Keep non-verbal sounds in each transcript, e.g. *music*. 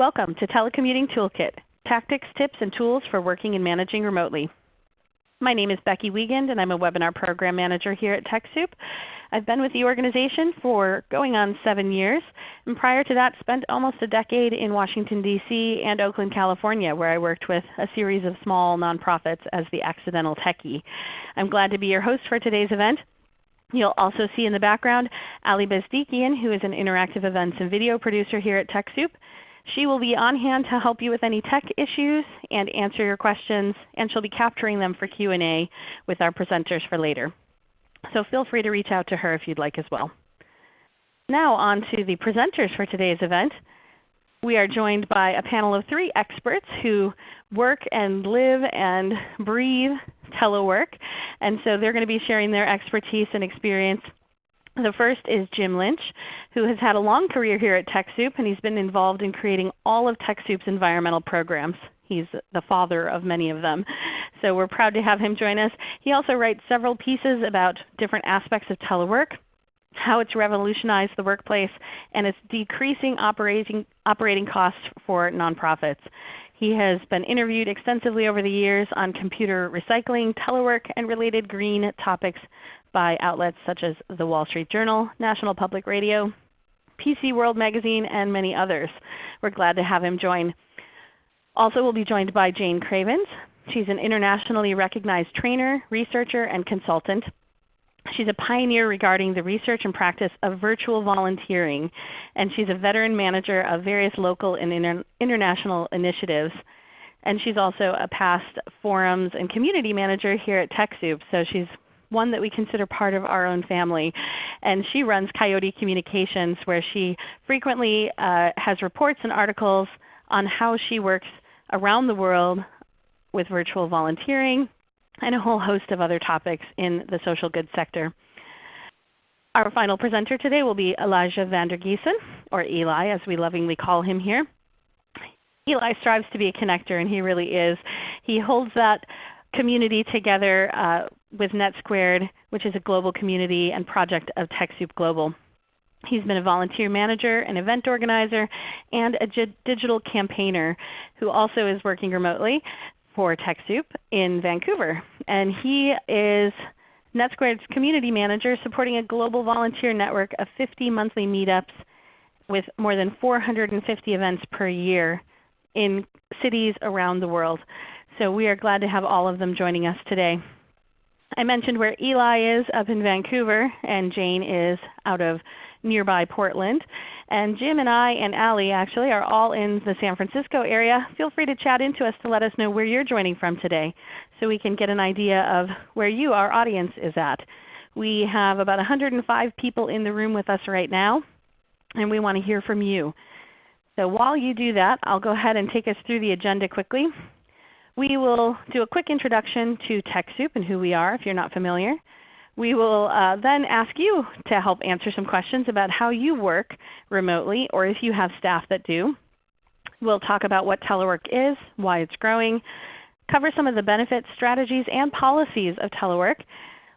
Welcome to Telecommuting Toolkit, Tactics, Tips, and Tools for Working and Managing Remotely. My name is Becky Wiegand and I'm a Webinar Program Manager here at TechSoup. I've been with the organization for going on 7 years, and prior to that spent almost a decade in Washington, D.C. and Oakland, California where I worked with a series of small nonprofits as the Accidental Techie. I'm glad to be your host for today's event. You'll also see in the background Ali Bezdikian who is an interactive events and video producer here at TechSoup. She will be on hand to help you with any tech issues and answer your questions, and she'll be capturing them for Q&A with our presenters for later. So feel free to reach out to her if you'd like as well. Now on to the presenters for today's event. We are joined by a panel of three experts who work and live and breathe telework. And so they're going to be sharing their expertise and experience the first is Jim Lynch, who has had a long career here at TechSoup, and he's been involved in creating all of TechSoup's environmental programs. He's the father of many of them. So we're proud to have him join us. He also writes several pieces about different aspects of telework, how it's revolutionized the workplace, and it's decreasing operating, operating costs for nonprofits. He has been interviewed extensively over the years on computer recycling, telework, and related green topics by outlets such as the Wall Street Journal, National Public Radio, PC World Magazine, and many others. We're glad to have him join. Also we'll be joined by Jayne Cravens. She's an internationally recognized trainer, researcher, and consultant. She's a pioneer regarding the research and practice of virtual volunteering, and she's a veteran manager of various local and inter international initiatives. And she's also a past forums and community manager here at TechSoup, so she's one that we consider part of our own family. And she runs Coyote Communications where she frequently uh, has reports and articles on how she works around the world with virtual volunteering and a whole host of other topics in the social good sector. Our final presenter today will be Elijah Vandergiesen, or Eli as we lovingly call him here. Eli strives to be a connector, and he really is. He holds that community together uh, with NetSquared, which is a global community and project of TechSoup Global. He's been a volunteer manager, an event organizer, and a digital campaigner who also is working remotely for TechSoup in Vancouver. And he is NetSquared's community manager supporting a global volunteer network of 50 monthly meetups with more than 450 events per year in cities around the world. So we are glad to have all of them joining us today. I mentioned where Eli is up in Vancouver, and Jayne is out of nearby Portland. And Jim and I and Ali actually are all in the San Francisco area. Feel free to chat into us to let us know where you're joining from today so we can get an idea of where you, our audience, is at. We have about 105 people in the room with us right now, and we want to hear from you. So while you do that, I'll go ahead and take us through the agenda quickly. We will do a quick introduction to TechSoup and who we are if you're not familiar. We will uh, then ask you to help answer some questions about how you work remotely or if you have staff that do. We'll talk about what telework is, why it's growing, cover some of the benefits, strategies, and policies of telework.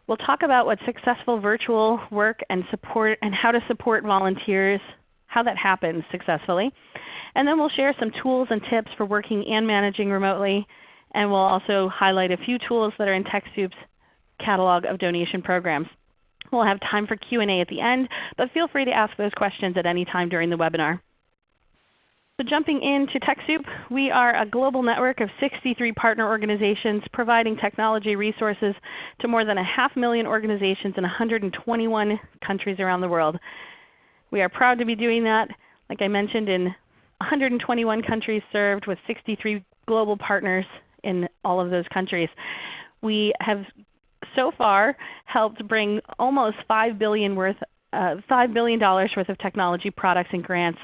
We'll talk about what successful virtual work and support and how to support volunteers, how that happens successfully. And then we'll share some tools and tips for working and managing remotely and we'll also highlight a few tools that are in TechSoup's catalog of donation programs. We'll have time for Q&A at the end, but feel free to ask those questions at any time during the webinar. So jumping into TechSoup, we are a global network of 63 partner organizations providing technology resources to more than a half million organizations in 121 countries around the world. We are proud to be doing that, like I mentioned, in 121 countries served with 63 global partners in all of those countries. We have so far helped bring almost 5 billion, worth, uh, $5 billion worth of technology products and grants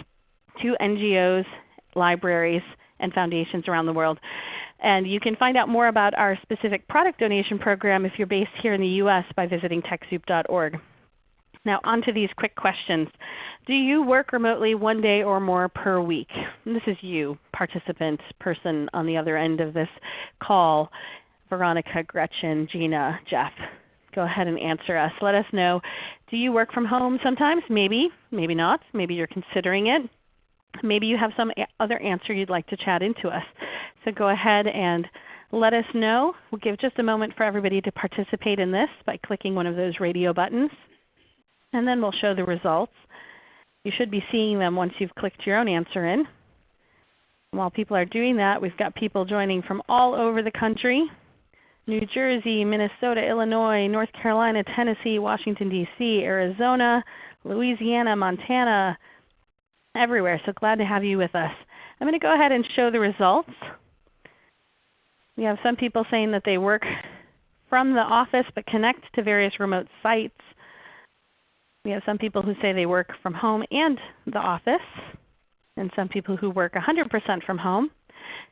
to NGOs, libraries, and foundations around the world. And you can find out more about our specific product donation program if you're based here in the U.S. by visiting TechSoup.org. Now on to these quick questions. Do you work remotely one day or more per week? And this is you, participant, person on the other end of this call. Veronica, Gretchen, Gina, Jeff. Go ahead and answer us. Let us know. Do you work from home sometimes? Maybe, maybe not. Maybe you're considering it. Maybe you have some other answer you'd like to chat into us. So go ahead and let us know. We'll give just a moment for everybody to participate in this by clicking one of those radio buttons. And then we'll show the results. You should be seeing them once you've clicked your own answer in. While people are doing that, we've got people joining from all over the country. New Jersey, Minnesota, Illinois, North Carolina, Tennessee, Washington, D.C., Arizona, Louisiana, Montana, everywhere. So glad to have you with us. I'm going to go ahead and show the results. We have some people saying that they work from the office but connect to various remote sites. We have some people who say they work from home and the office, and some people who work 100% from home.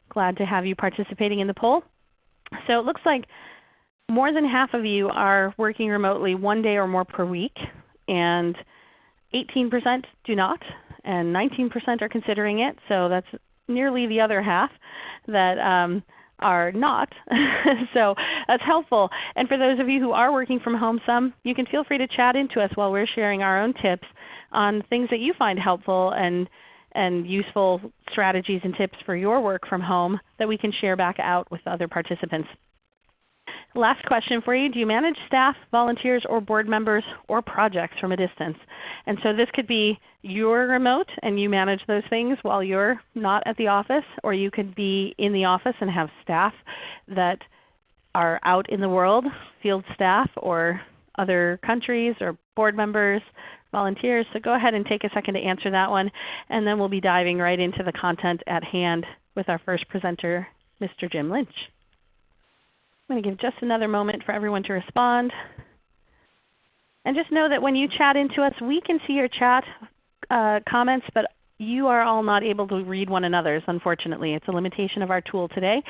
Glad to have you participating in the poll. So it looks like more than half of you are working remotely one day or more per week, and 18% do not, and 19% are considering it. So that's nearly the other half that um, are not. *laughs* so that's helpful. And for those of you who are working from home some, you can feel free to chat into us while we're sharing our own tips on things that you find helpful and, and useful strategies and tips for your work from home that we can share back out with other participants. Last question for you. Do you manage staff, volunteers, or board members or projects from a distance? And so this could be you're remote and you manage those things while you're not at the office, or you could be in the office and have staff that are out in the world, field staff or other countries or board members, volunteers. So go ahead and take a second to answer that one, and then we'll be diving right into the content at hand with our first presenter, Mr. Jim Lynch. I'm going to give just another moment for everyone to respond. And just know that when you chat into us, we can see your chat uh, comments, but you are all not able to read one another's, unfortunately. It's a limitation of our tool today.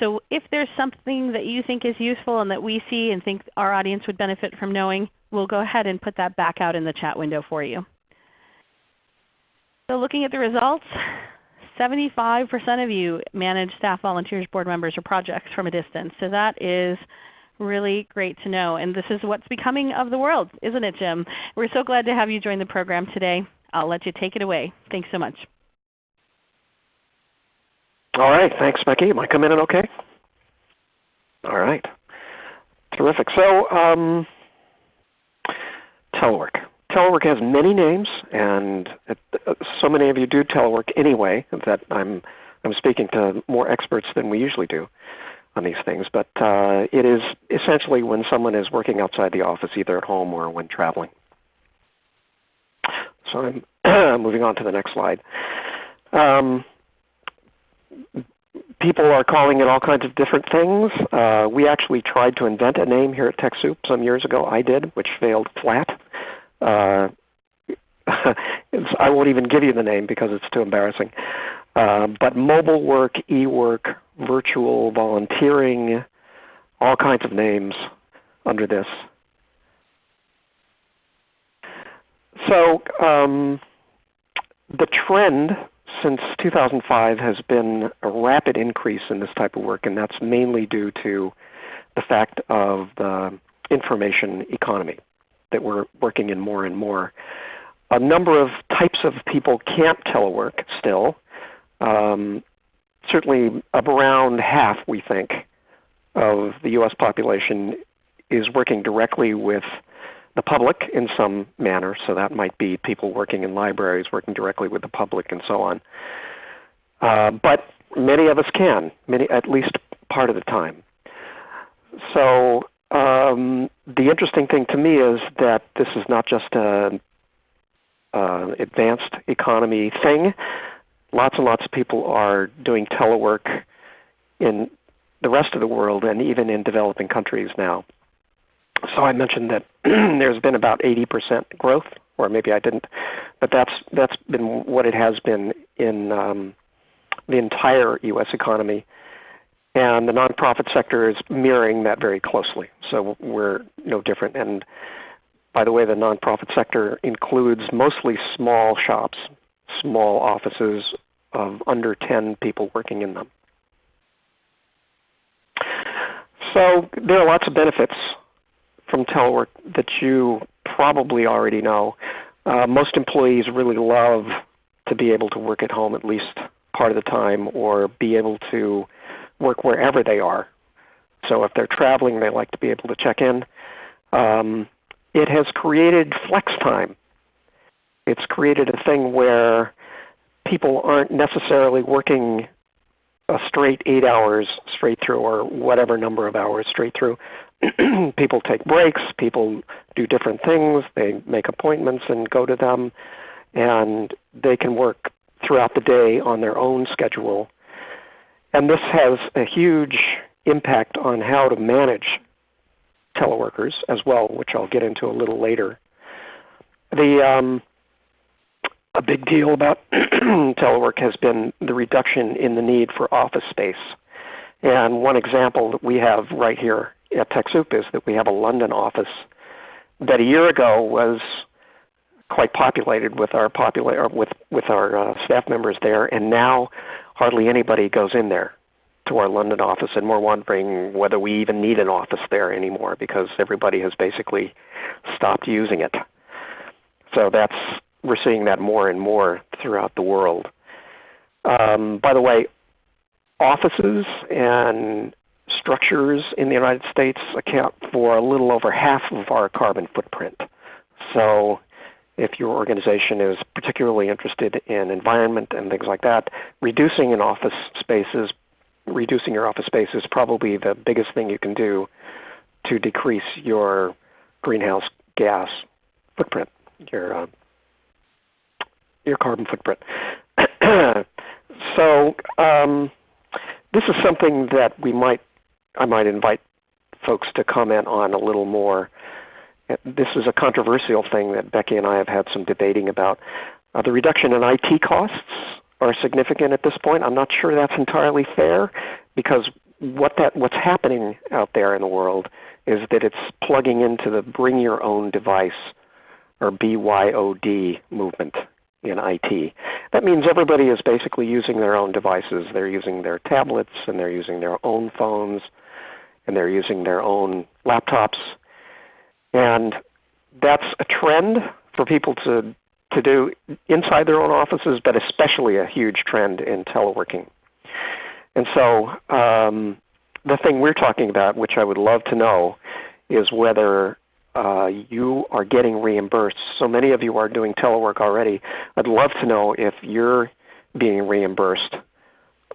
So if there's something that you think is useful and that we see and think our audience would benefit from knowing, we'll go ahead and put that back out in the chat window for you. So looking at the results, 75% of you manage staff, volunteers, board members, or projects from a distance. So that is really great to know. And this is what's becoming of the world, isn't it, Jim? We're so glad to have you join the program today. I'll let you take it away. Thanks so much. All right. Thanks, Becky. Am I coming in okay? All right. Terrific. So um, telework telework has many names, and it, uh, so many of you do telework anyway that I'm, I'm speaking to more experts than we usually do on these things. But uh, it is essentially when someone is working outside the office, either at home or when traveling. So I'm *clears throat* moving on to the next slide. Um, people are calling it all kinds of different things. Uh, we actually tried to invent a name here at TechSoup some years ago. I did, which failed flat. Uh, *laughs* I won't even give you the name because it's too embarrassing. Uh, but mobile work, e-work, virtual volunteering, all kinds of names under this. So um, the trend since 2005 has been a rapid increase in this type of work, and that's mainly due to the fact of the information economy that we're working in more and more. A number of types of people can't telework still. Um, certainly around half, we think, of the U.S. population is working directly with the public in some manner. So that might be people working in libraries, working directly with the public, and so on. Uh, but many of us can, many, at least part of the time. So um, the interesting thing to me is that this is not just an advanced economy thing. Lots and lots of people are doing telework in the rest of the world and even in developing countries now. So I mentioned that *clears throat* there's been about 80% growth, or maybe I didn't, but that's that's been what it has been in um, the entire U.S. economy and the nonprofit sector is mirroring that very closely. So we're no different. And by the way, the nonprofit sector includes mostly small shops, small offices of under 10 people working in them. So there are lots of benefits from telework that you probably already know. Uh, most employees really love to be able to work at home at least part of the time or be able to work wherever they are. So if they're traveling, they like to be able to check in. Um, it has created flex time. It's created a thing where people aren't necessarily working a straight eight hours straight through or whatever number of hours straight through. *clears throat* people take breaks, people do different things, they make appointments and go to them, and they can work throughout the day on their own schedule. And this has a huge impact on how to manage teleworkers as well, which I'll get into a little later. The um, a big deal about *clears throat* telework has been the reduction in the need for office space. And one example that we have right here at TechSoup is that we have a London office that a year ago was quite populated with our popula- with with our uh, staff members there, and now hardly anybody goes in there to our London office, and we're wondering whether we even need an office there anymore because everybody has basically stopped using it. So that's we're seeing that more and more throughout the world. Um, by the way, offices and structures in the United States account for a little over half of our carbon footprint. So if your organization is particularly interested in environment and things like that, reducing an office spaces, reducing your office space is probably the biggest thing you can do to decrease your greenhouse gas footprint, your uh, your carbon footprint. *coughs* so um, this is something that we might I might invite folks to comment on a little more. This is a controversial thing that Becky and I have had some debating about. Uh, the reduction in IT costs are significant at this point. I'm not sure that's entirely fair because what that what's happening out there in the world is that it's plugging into the bring your own device or BYOD movement in IT. That means everybody is basically using their own devices. They're using their tablets and they're using their own phones and they're using their own laptops. And that's a trend for people to, to do inside their own offices, but especially a huge trend in teleworking. And so um, the thing we're talking about, which I would love to know, is whether uh, you are getting reimbursed. So many of you are doing telework already. I'd love to know if you're being reimbursed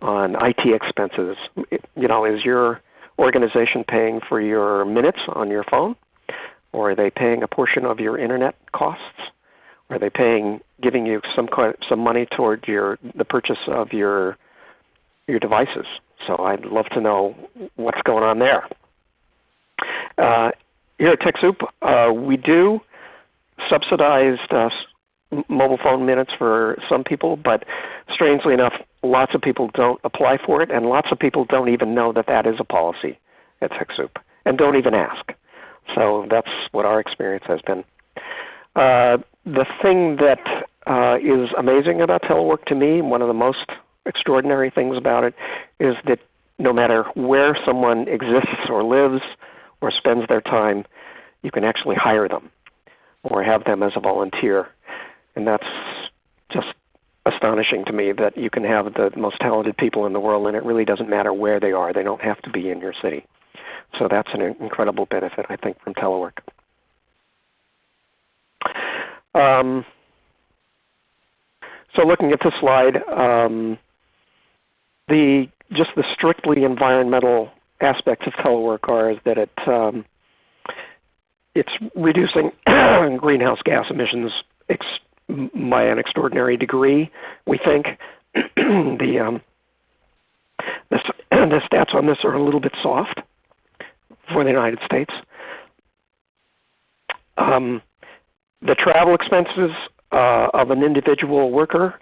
on IT expenses. You know, is your organization paying for your minutes on your phone? Or are they paying a portion of your internet costs? Are they paying, giving you some kind, some money toward your the purchase of your your devices? So I'd love to know what's going on there. Uh, here at TechSoup, uh, we do subsidized uh, mobile phone minutes for some people, but strangely enough, lots of people don't apply for it, and lots of people don't even know that that is a policy at TechSoup, and don't even ask. So that's what our experience has been. Uh, the thing that uh, is amazing about telework to me, one of the most extraordinary things about it, is that no matter where someone exists or lives, or spends their time, you can actually hire them or have them as a volunteer. And that's just astonishing to me that you can have the most talented people in the world and it really doesn't matter where they are. They don't have to be in your city. So that's an incredible benefit, I think, from telework. Um, so looking at this slide, um, the just the strictly environmental aspects of telework are that it um, it's reducing *clears throat* greenhouse gas emissions by an extraordinary degree. We think *clears throat* the, um, the *clears throat* the stats on this are a little bit soft for the United States. Um, the travel expenses uh, of an individual worker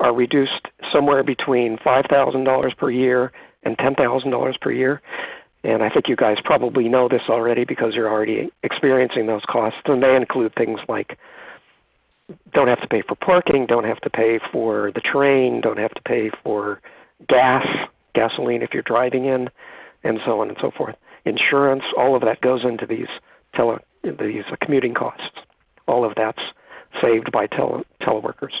are reduced somewhere between $5,000 per year and $10,000 per year. And I think you guys probably know this already because you're already experiencing those costs. And they include things like don't have to pay for parking, don't have to pay for the train, don't have to pay for gas, gasoline if you're driving in, and so on and so forth. Insurance, all of that goes into these tele, these commuting costs. All of that's saved by tele, teleworkers.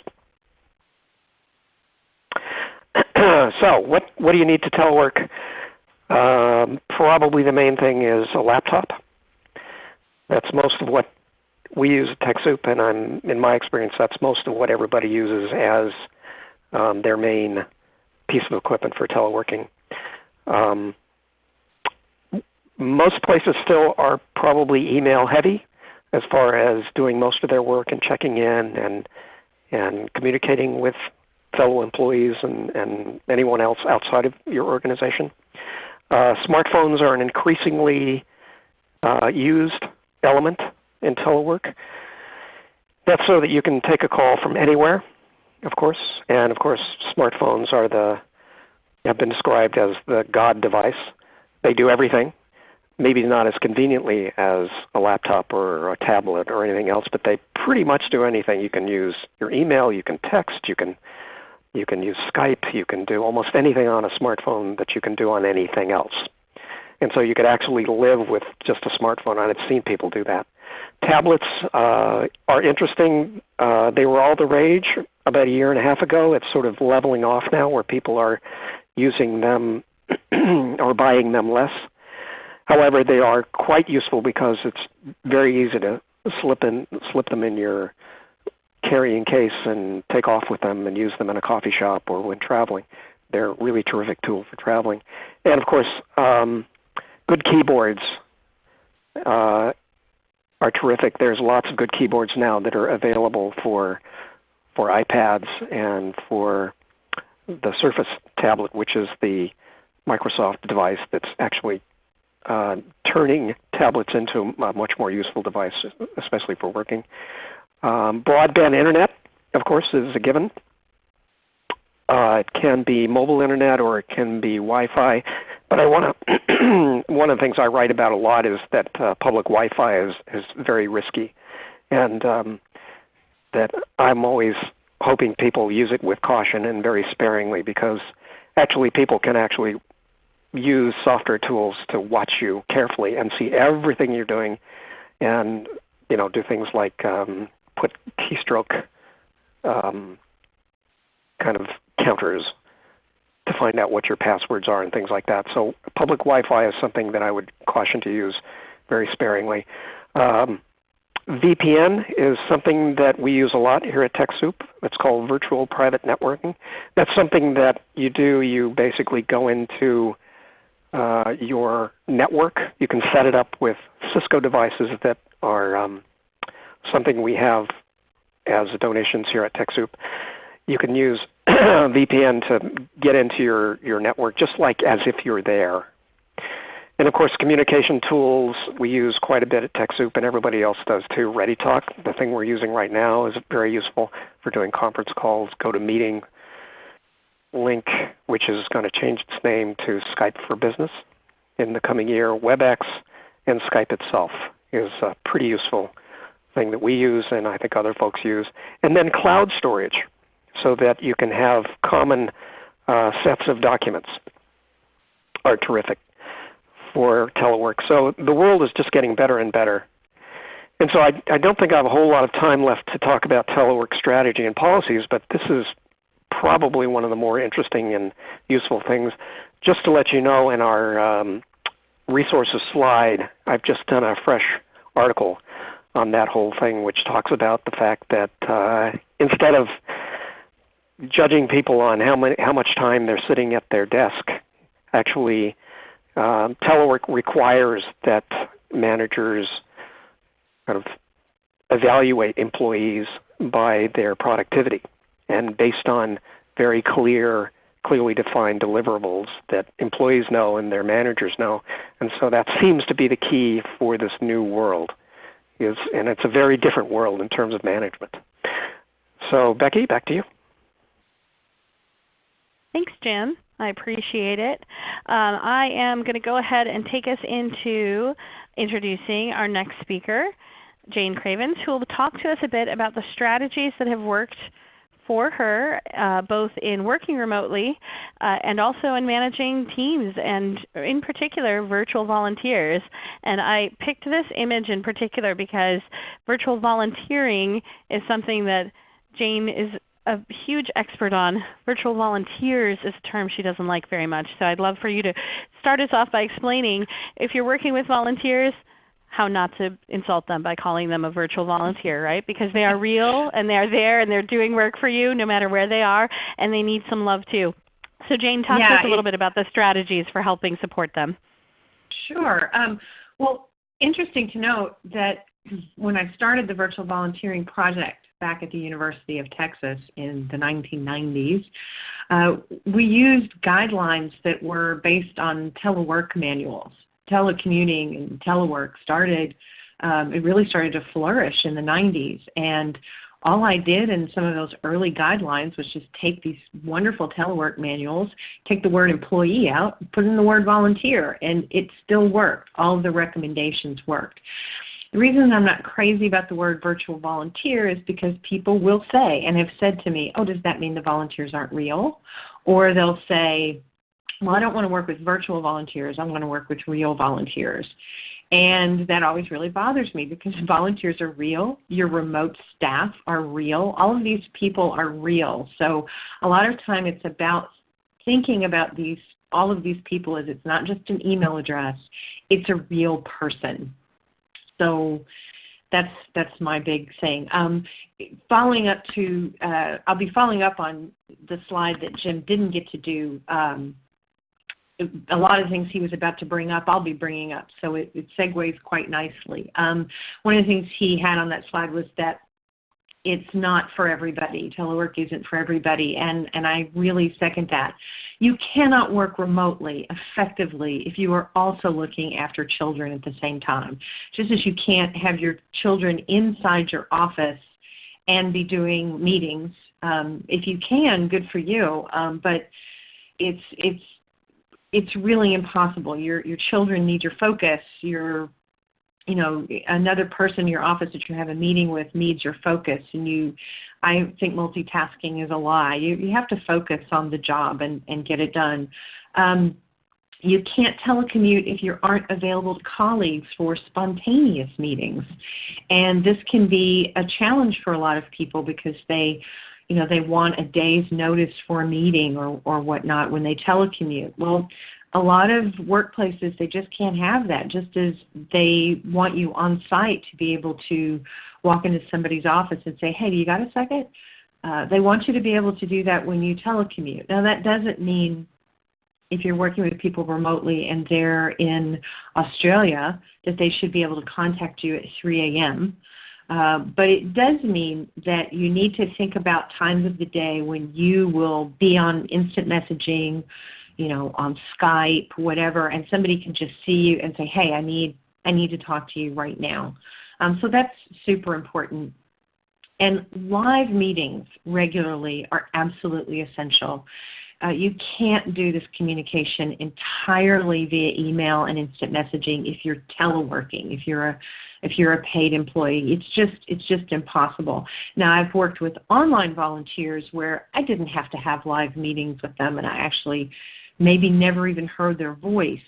*clears throat* so what, what do you need to telework? Um, probably the main thing is a laptop. That's most of what we use at TechSoup, and I'm, in my experience, that's most of what everybody uses as um, their main piece of equipment for teleworking. Um, most places still are probably email heavy as far as doing most of their work and checking in and, and communicating with fellow employees and, and anyone else outside of your organization. Uh, smartphones are an increasingly uh, used element in telework. That's so that you can take a call from anywhere, of course. And of course, smartphones are the have been described as the God device. They do everything. Maybe not as conveniently as a laptop or a tablet or anything else, but they pretty much do anything. You can use your email, you can text, you can you can use Skype, you can do almost anything on a smartphone that you can do on anything else. And so you could actually live with just a smartphone. I've seen people do that. Tablets uh, are interesting. Uh, they were all the rage about a year and a half ago. It's sort of leveling off now where people are using them *clears throat* or buying them less. However, they are quite useful because it's very easy to slip, in, slip them in your carrying case and take off with them and use them in a coffee shop or when traveling. They're a really terrific tool for traveling. And of course, um, good keyboards uh, are terrific. There's lots of good keyboards now that are available for for iPads and for the Surface tablet, which is the Microsoft device that's actually uh, turning tablets into a much more useful device, especially for working. Um, broadband internet, of course, is a given. Uh, it can be mobile internet or it can be Wi-Fi. But I want *clears throat* to one of the things I write about a lot is that uh, public Wi-Fi is is very risky, and um, that I'm always hoping people use it with caution and very sparingly because actually people can actually use software tools to watch you carefully and see everything you're doing, and you know do things like um, put keystroke um, kind of counters to find out what your passwords are and things like that. So public Wi-Fi is something that I would caution to use very sparingly. Um, VPN is something that we use a lot here at TechSoup. It's called Virtual Private Networking. That's something that you do. You basically go into uh, your network. You can set it up with Cisco devices that are um, something we have as donations here at TechSoup you can use *clears throat* VPN to get into your, your network just like as if you're there. And of course communication tools we use quite a bit at TechSoup and everybody else does too. ReadyTalk, the thing we're using right now, is very useful for doing conference calls, GoToMeeting, Lync, which is going to change its name to Skype for Business in the coming year. WebEx and Skype itself is a pretty useful thing that we use and I think other folks use. And then cloud storage so that you can have common uh, sets of documents are terrific for telework. So the world is just getting better and better. And so I, I don't think I have a whole lot of time left to talk about telework strategy and policies, but this is probably one of the more interesting and useful things. Just to let you know in our um, resources slide, I've just done a fresh article on that whole thing which talks about the fact that uh, instead of judging people on how, many, how much time they're sitting at their desk. Actually, um, telework requires that managers kind of evaluate employees by their productivity and based on very clear, clearly defined deliverables that employees know and their managers know. And so that seems to be the key for this new world. Is, and it's a very different world in terms of management. So Becky, back to you. Thanks, Jim. I appreciate it. Um, I am going to go ahead and take us into introducing our next speaker, Jayne Cravens, who will talk to us a bit about the strategies that have worked for her, uh, both in working remotely uh, and also in managing teams and in particular virtual volunteers. And I picked this image in particular because virtual volunteering is something that Jayne is a huge expert on. Virtual volunteers is a term she doesn't like very much. So I'd love for you to start us off by explaining if you're working with volunteers, how not to insult them by calling them a virtual volunteer, right? Because they are real *laughs* and they are there and they're doing work for you no matter where they are and they need some love too. So Jayne, talk yeah, to us a little bit about the strategies for helping support them. Sure. Um, well, interesting to note that when I started the virtual volunteering project back at the University of Texas in the 1990s, uh, we used guidelines that were based on telework manuals. Telecommuting and telework started, um, it really started to flourish in the 90s. And all I did in some of those early guidelines was just take these wonderful telework manuals, take the word employee out, put in the word volunteer, and it still worked. All of the recommendations worked. The reason I'm not crazy about the word virtual volunteer is because people will say and have said to me, oh, does that mean the volunteers aren't real? Or they'll say, well, I don't want to work with virtual volunteers. I want to work with real volunteers. And that always really bothers me because *laughs* volunteers are real. Your remote staff are real. All of these people are real. So a lot of time it's about thinking about these all of these people as it's not just an email address, it's a real person. So that's that's my big thing. Um, following up to, uh, I'll be following up on the slide that Jim didn't get to do um, a lot of things he was about to bring up, I'll be bringing up. So it, it segues quite nicely. Um, one of the things he had on that slide was that it's not for everybody. Telework isn't for everybody, and, and I really second that. You cannot work remotely effectively if you are also looking after children at the same time. Just as you can't have your children inside your office and be doing meetings. Um, if you can, good for you, um, but it's, it's it's really impossible. Your your children need your focus. Your you know another person in your office that you have a meeting with needs your focus, and you. I think multitasking is a lie. You you have to focus on the job and and get it done. Um, you can't telecommute if you aren't available to colleagues for spontaneous meetings. And this can be a challenge for a lot of people because they you know, they want a day's notice for a meeting or, or whatnot when they telecommute. Well, a lot of workplaces, they just can't have that, just as they want you on site to be able to walk into somebody's office and say, hey, you got a second? Uh, they want you to be able to do that when you telecommute. Now that doesn't mean if you're working with people remotely and they're in Australia that they should be able to contact you at 3 a.m. Uh, but it does mean that you need to think about times of the day when you will be on instant messaging, you know, on Skype, whatever, and somebody can just see you and say, hey, I need, I need to talk to you right now. Um, so that's super important. And live meetings regularly are absolutely essential. Uh, you can't do this communication entirely via email and instant messaging if you're teleworking, if you're a if you're a paid employee. It's just it's just impossible. Now I've worked with online volunteers where I didn't have to have live meetings with them and I actually maybe never even heard their voice.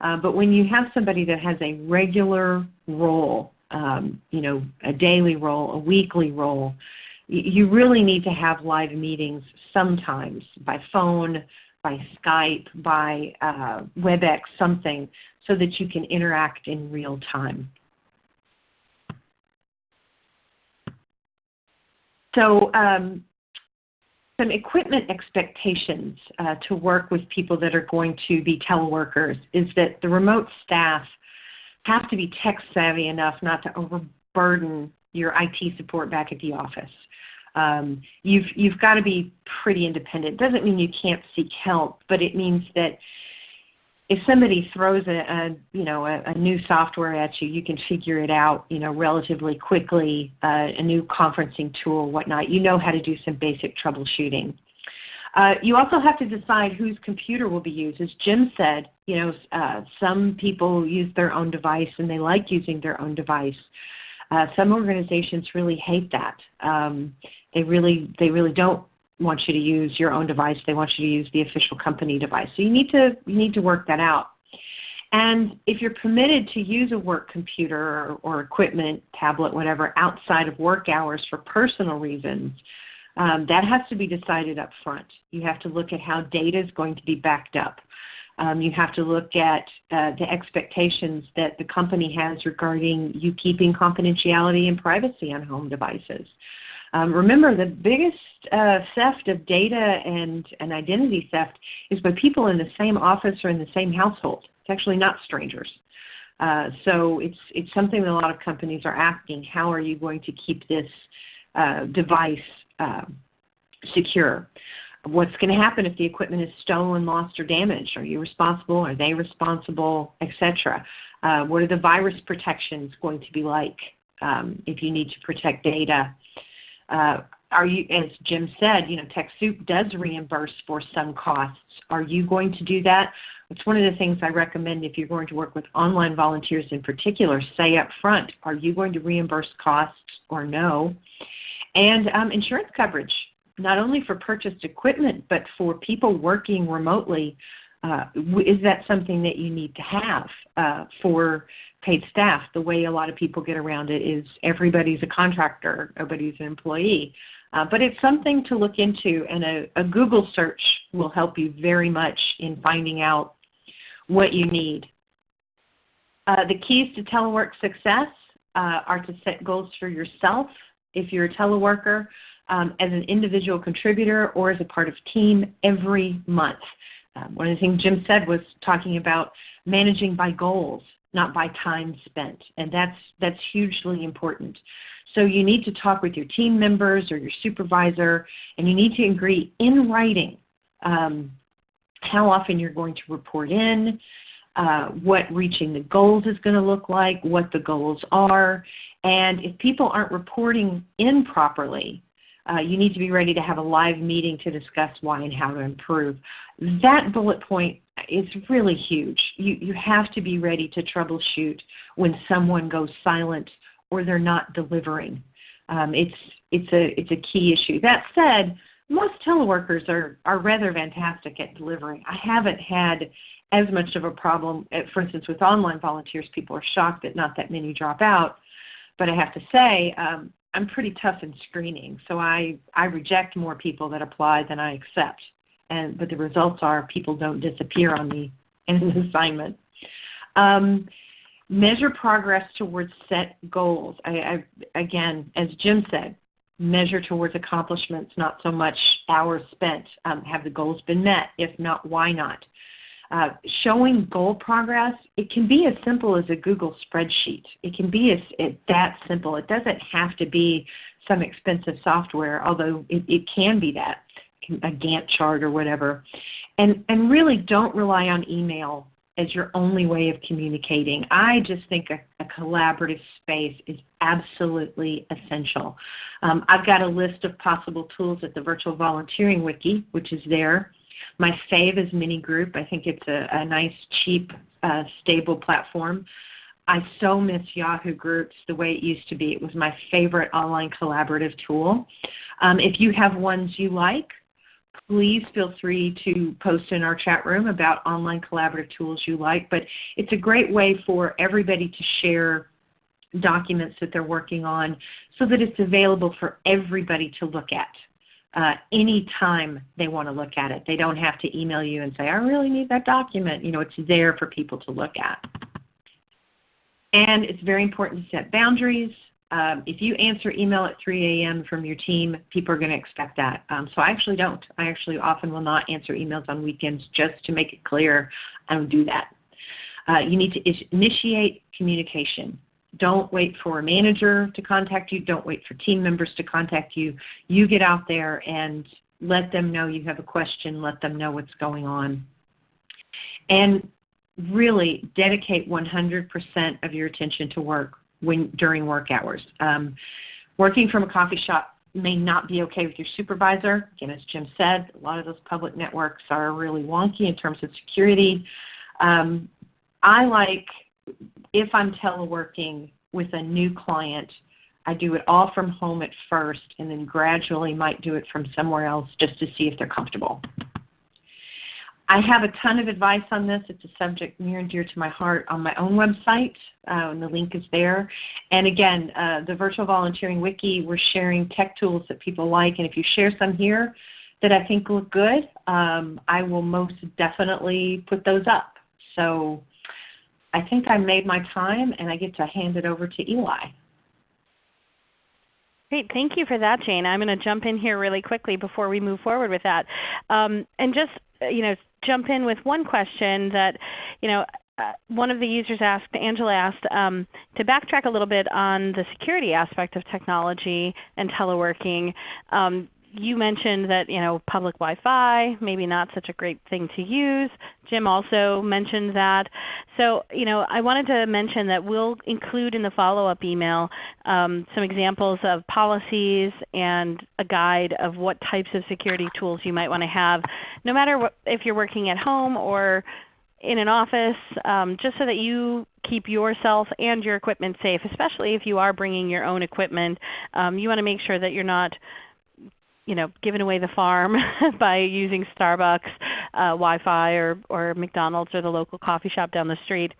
Uh, but when you have somebody that has a regular role, um, you know, a daily role, a weekly role, you really need to have live meetings sometimes by phone, by Skype, by uh, WebEx, something, so that you can interact in real time. So um, some equipment expectations uh, to work with people that are going to be teleworkers is that the remote staff have to be tech savvy enough not to overburden your IT support back at the office. Um, you've, you've got to be pretty independent. Doesn't mean you can't seek help, but it means that if somebody throws a, a you know a, a, new software at you, you can figure it out you know relatively quickly. Uh, a new conferencing tool, whatnot. You know how to do some basic troubleshooting. Uh, you also have to decide whose computer will be used. As Jim said, you know uh, some people use their own device and they like using their own device. Uh, some organizations really hate that. Um, they really they really don't want you to use your own device. They want you to use the official company device. So you need to you need to work that out. And if you're permitted to use a work computer or, or equipment, tablet, whatever, outside of work hours for personal reasons, Um, that has to be decided up front. You have to look at how data is going to be backed up. Um, you have to look at uh, the expectations that the company has regarding you keeping confidentiality and privacy on home devices. Um, remember, the biggest uh, theft of data and, and identity theft is by people in the same office or in the same household. It's actually not strangers. Uh, so it's, it's something that a lot of companies are asking, how are you going to keep this uh, device uh, secure? What's going to happen if the equipment is stolen, lost, or damaged? Are you responsible? Are they responsible, etc.? Uh, what are the virus protections going to be like um, if you need to protect data? Uh, are you, as Jim said, you know, TechSoup does reimburse for some costs. Are you going to do that? It's one of the things I recommend if you're going to work with online volunteers in particular, say up front, are you going to reimburse costs or no? And um, insurance coverage, not only for purchased equipment, but for people working remotely. Uh, is that something that you need to have uh, for paid staff? The way a lot of people get around it is everybody's a contractor, everybody's an employee. Uh, but it's something to look into, and a, a, Google search will help you very much in finding out what you need. Uh, the keys to telework success uh, are to set goals for yourself if you're a teleworker, um, as an individual contributor, or as a part of team every month. Um, one of the things Jim said was talking about managing by goals, not by time spent, and that's, that's hugely important. So you need to talk with your team members or your supervisor, and you need to agree in writing um, how often you're going to report in, uh, what reaching the goals is going to look like, what the goals are, and if people aren't reporting in properly, uh, you need to be ready to have a live meeting to discuss why and how to improve. That bullet point is really huge. You, you have to be ready to troubleshoot when someone goes silent or they're not delivering. Um, it's, it's, a, it's a key issue. That said, most teleworkers are, are rather fantastic at delivering. I haven't had as much of a problem, at, for instance, with online volunteers. People are shocked that not that many drop out. But I have to say, um, I'm pretty tough in screening, so I, I reject more people that apply than I accept. And, but the results are people don't disappear on me *laughs* in an assignment. Um, measure progress towards set goals. I, I, again, as Jim said, measure towards accomplishments, not so much hours spent. Um, have the goals been met? If not, why not? Uh, showing goal progress, it can be as simple as a Google spreadsheet. It can be as, it, that simple. It doesn't have to be some expensive software, although it, it can be that, a Gantt chart or whatever. And, and really don't rely on email as your only way of communicating. I just think a, a collaborative space is absolutely essential. Um, I've got a list of possible tools at the Virtual Volunteering Wiki, which is there. My fave is Mini Group. I think it's a, a nice, cheap, uh, stable platform. I so miss Yahoo Groups the way it used to be. It was my favorite online collaborative tool. Um, if you have ones you like, please feel free to post in our chat room about online collaborative tools you like. But it's a great way for everybody to share documents that they're working on so that it's available for everybody to look at uh, anytime they want to look at it. They don't have to email you and say, I really need that document. You know, it's there for people to look at. And it's very important to set boundaries. Um, if you answer email at 3 a.m. from your team, people are going to expect that. Um, so I actually don't. I actually often will not answer emails on weekends just to make it clear I don't do that. Uh, you need to initiate communication. Don't wait for a manager to contact you. Don't wait for team members to contact you. You get out there and let them know you have a question. Let them know what's going on. And really dedicate 100% of your attention to work when, during work hours. Um, working from a coffee shop may not be okay with your supervisor. Again, as Jim said, a lot of those public networks are really wonky in terms of security. Um, I like if I'm teleworking with a new client, I do it all from home at first and then gradually might do it from somewhere else just to see if they're comfortable. I have a ton of advice on this. It's a subject near and dear to my heart on my own website, uh, and the link is there. And again, uh, the Virtual Volunteering Wiki, we're sharing tech tools that people like, and if you share some here that I think look good, um, I will most definitely put those up. So I think I made my time, and I get to hand it over to Eli. Great. Thank you for that, Jayne. I'm going to jump in here really quickly before we move forward with that. Um, and just you know, jump in with one question that you know, uh, one of the users asked, Angela asked, um, to backtrack a little bit on the security aspect of technology and teleworking. Um, you mentioned that you know public Wi-Fi maybe not such a great thing to use. Jim also mentioned that. So you know I wanted to mention that we'll include in the follow-up email um, some examples of policies and a guide of what types of security tools you might want to have, no matter what, if you're working at home or in an office, um, just so that you keep yourself and your equipment safe, especially if you are bringing your own equipment. Um, you want to make sure that you're not you know, giving away the farm *laughs* by using Starbucks uh, Wi-Fi or, or McDonald's or the local coffee shop down the street.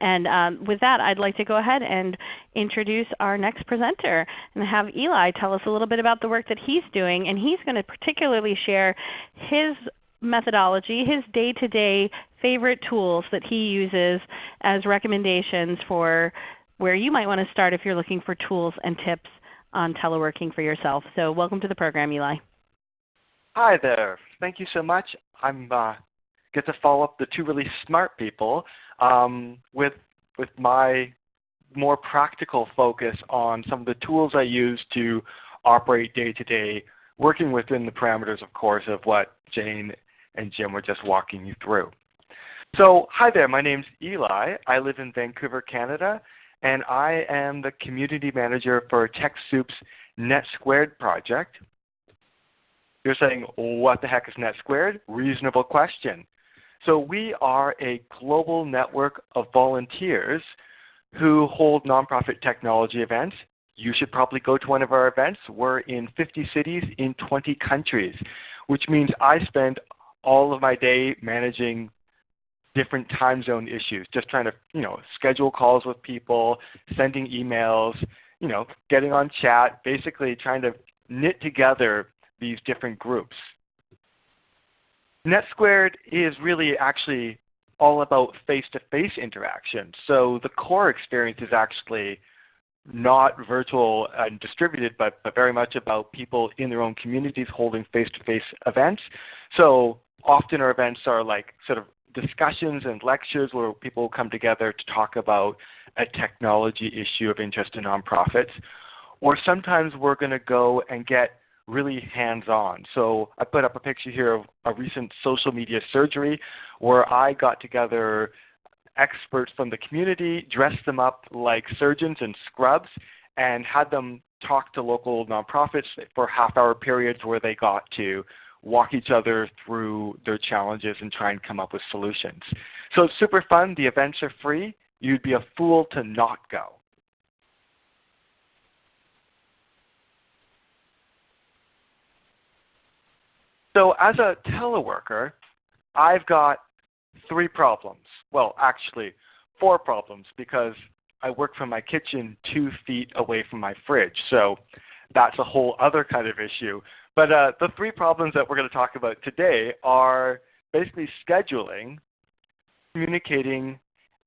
And um, with that, I'd like to go ahead and introduce our next presenter and have Eli tell us a little bit about the work that he's doing. And he's going to particularly share his methodology, his day-to-day -day favorite tools that he uses as recommendations for where you might want to start if you're looking for tools and tips on teleworking for yourself. So welcome to the program, Eli. Hi there. Thank you so much. I'm uh, get to follow up the two really smart people um, with with my more practical focus on some of the tools I use to operate day to day, working within the parameters, of course, of what Jayne and Jim were just walking you through. So hi there, my name's Eli. I live in Vancouver, Canada, and I am the community manager for TechSoup's Net Squared project. You're saying, what the heck is NetSquared? Reasonable question. So we are a global network of volunteers who hold nonprofit technology events. You should probably go to one of our events. We're in 50 cities in 20 countries, which means I spend all of my day managing different time zone issues, just trying to you know, schedule calls with people, sending emails, you know, getting on chat, basically trying to knit together these different groups. NetSquared is really actually all about face-to-face -face interaction. So the core experience is actually not virtual and distributed, but, but very much about people in their own communities holding face-to-face -face events. So often our events are like sort of discussions and lectures where people come together to talk about a technology issue of interest to nonprofits. Or sometimes we're going to go and get really hands-on. So I put up a picture here of a recent social media surgery where I got together experts from the community, dressed them up like surgeons in scrubs, and had them talk to local nonprofits for half-hour periods where they got to walk each other through their challenges and try and come up with solutions. So it's super fun. The events are free. You'd be a fool to not go. So as a teleworker, I've got three problems. Well, actually, four problems because I work from my kitchen two feet away from my fridge. So that's a whole other kind of issue. But uh, the three problems that we're going to talk about today are basically scheduling, communicating,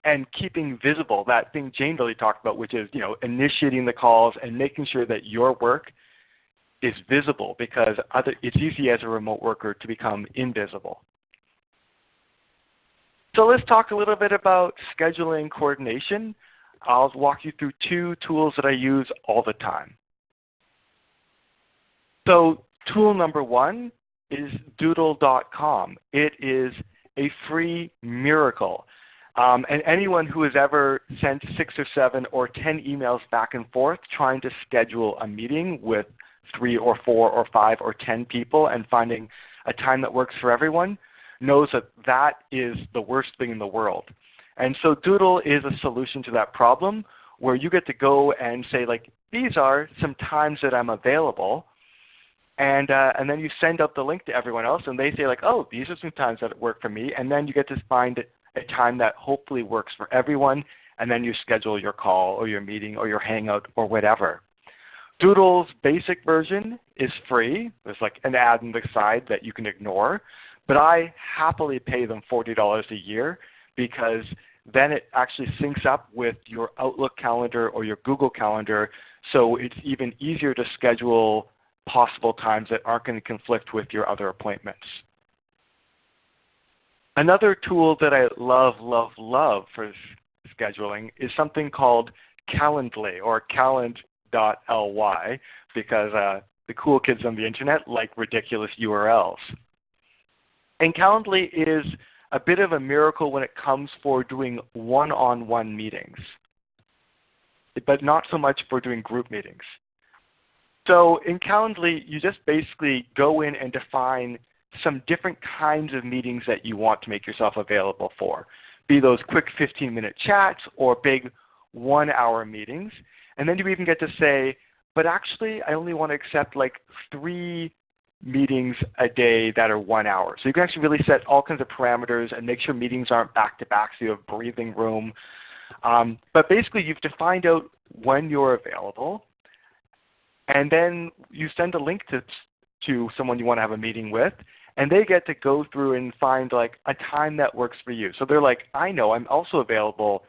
and keeping visible. That thing Jayne really talked about, which is you know initiating the calls and making sure that your work is visible because other, it's easy as a remote worker to become invisible. So let's talk a little bit about scheduling coordination. I'll walk you through two tools that I use all the time. So Tool number one is doodle.com. It is a free miracle. Um, and anyone who has ever sent six or seven or ten emails back and forth trying to schedule a meeting with three or four or five or ten people and finding a time that works for everyone knows that that is the worst thing in the world. And so Doodle is a solution to that problem where you get to go and say like, these are some times that I'm available And, uh, and then you send out the link to everyone else and they say like, oh, these are some times that work for me. And then you get to find a time that hopefully works for everyone. And then you schedule your call or your meeting or your hangout or whatever. Doodle's basic version is free. There's like an ad on the side that you can ignore. But I happily pay them $40 a year because then it actually syncs up with your Outlook calendar or your Google calendar so it's even easier to schedule possible times that aren't going to conflict with your other appointments. Another tool that I love, love, love for scheduling is something called Calendly or calend.ly because uh, the cool kids on the internet like ridiculous URLs. And Calendly is a bit of a miracle when it comes for doing one-on-one -on -one meetings, but not so much for doing group meetings. So in Calendly, you just basically go in and define some different kinds of meetings that you want to make yourself available for, be those quick 15-minute chats or big one-hour meetings. And then you even get to say, but actually I only want to accept like three meetings a day that are one hour. So you can actually really set all kinds of parameters and make sure meetings aren't back-to-back so you have breathing room. Um, but basically you've defined out when you're available and then you send a link to, to someone you want to have a meeting with and they get to go through and find like a time that works for you. So they're like, I know I'm also available